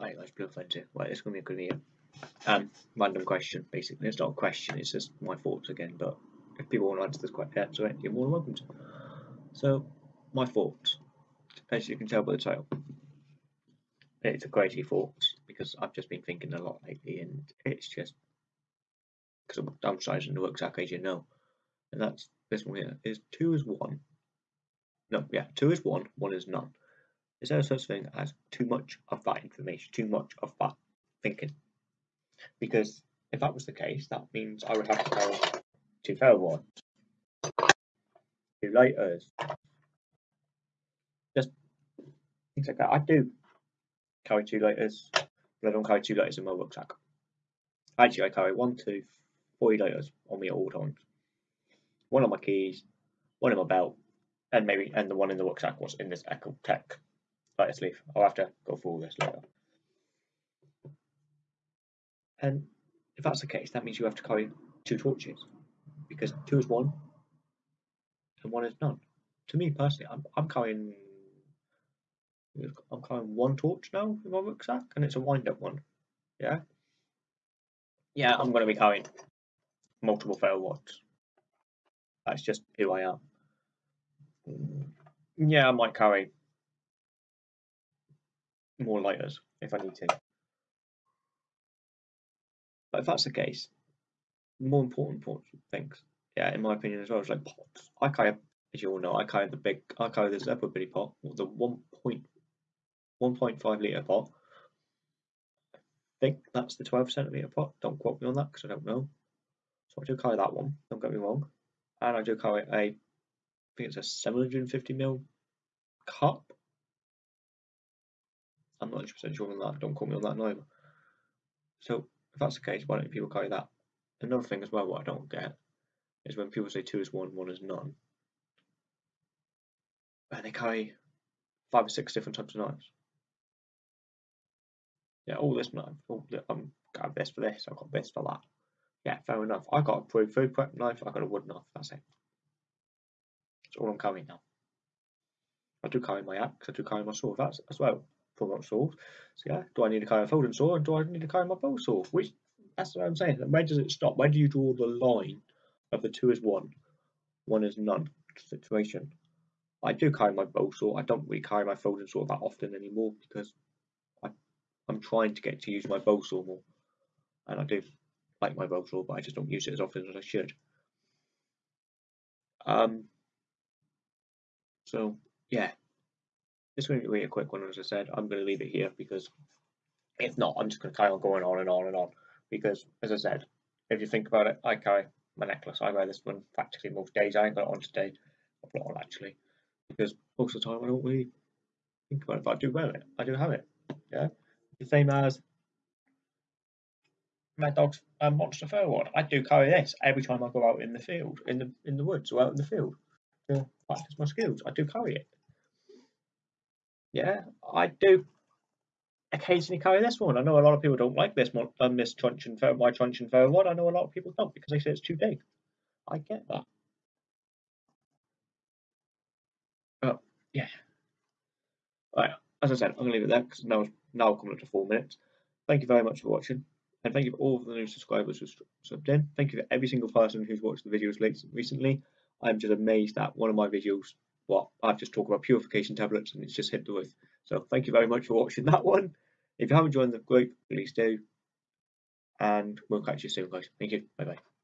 Right, let's blue fence here. Right, it's gonna be a. Um, random question, basically. It's not a question, it's just my thoughts again, but if people want to answer this question, it, you're more than welcome to. So, my thoughts. As you can tell by the title, it's a crazy thoughts because I've just been thinking a lot lately, and it's just because I'm downsizing the rucksack, as you know, and that's this one here. Is two is one? No, yeah, two is one, one is none. Is there a such thing as too much of that information, too much of that thinking? Because if that was the case, that means I would have to carry two ferro two lighters, just things like that. I do carry two lighters, but I don't carry two lighters in my rucksack. Actually, I carry one, two, three lighters on me at all times. One on my keys, one in my belt, and maybe and the one in the rucksack was in this Exotac lighter sleeve. I'll have to go through all this later. And if that's the case, that means you have to carry two torches because two is one and one is none. To me personally, I'm, I'm carrying I'm carrying one torch now in my rucksack and it's a wind up one. Yeah. Yeah, I'm going to be carrying multiple ferro rods. That's just who I am. Mm. Yeah, I might carry more lighters if I need to. But if that's the case, more important things, yeah, in my opinion as well, is like pots. I carry, as you all know, I carry the big, I carry this Zebra Billy pot, the 1.1.5 litre pot. I think that's the 12 centimetre pot. Don't quote me on that because I don't know. So I do carry that one, don't get me wrong. And I do carry a, I think it's a 750 ml cup I'm not 100% sure on that. Don't quote me on that neither. So if that's the case, why don't people carry that? Another thing as well, what I don't get is when people say two is one, one is none, and they carry five or six different types of knives. Yeah, all this knife. I'm um, got this for this. I've got this for that. Yeah, fair enough. I got a food prep knife. I got a wood knife. That's it. That's all I'm carrying now. I do carry my axe. I do carry my sword. That's as well product saws. So yeah, do I need to carry a folding saw and do I need to carry my bow saw? Which that's what I'm saying. Where does it stop? Where do you draw the line of the two is one, one is none situation? I do carry my bow saw. I don't really carry my folding saw that often anymore because I, I'm trying to get to use my bow saw more, and I do like my bow saw, but I just don't use it as often as I should. Um. So yeah, this to be a quick one, as I said. I'm going to leave it here because if not, I'm just going to carry on going on and on and on. Because, as I said, if you think about it, I carry my necklace. I wear this one practically most days. I ain't got it on today. I've got it on actually. Because most of the time I don't really think about it, but I do wear it. I do have it. Yeah. The same as my dog's um, monster fur one. I do carry this every time I go out in the field, in the in the woods or out in the field to practice my skills. I do carry it. Yeah, I do occasionally carry this one. I know a lot of people don't like this one, um, this truncheon ferro, my truncheon ferro one. I know a lot of people don't because they say it's too big. I get that. Oh, yeah. Right, as I said, I'm going to leave it there because now, now coming up to four minutes. Thank you very much for watching. And thank you for all of the new subscribers who subbed in. Thank you for every single person who's watched the videos recently. I'm just amazed that one of my videos what I've just talked about purification tablets and it's just hit the roof. So thank you very much for watching that one. If you haven't joined the group, please do. And we'll catch you soon, guys. Thank you. Bye bye.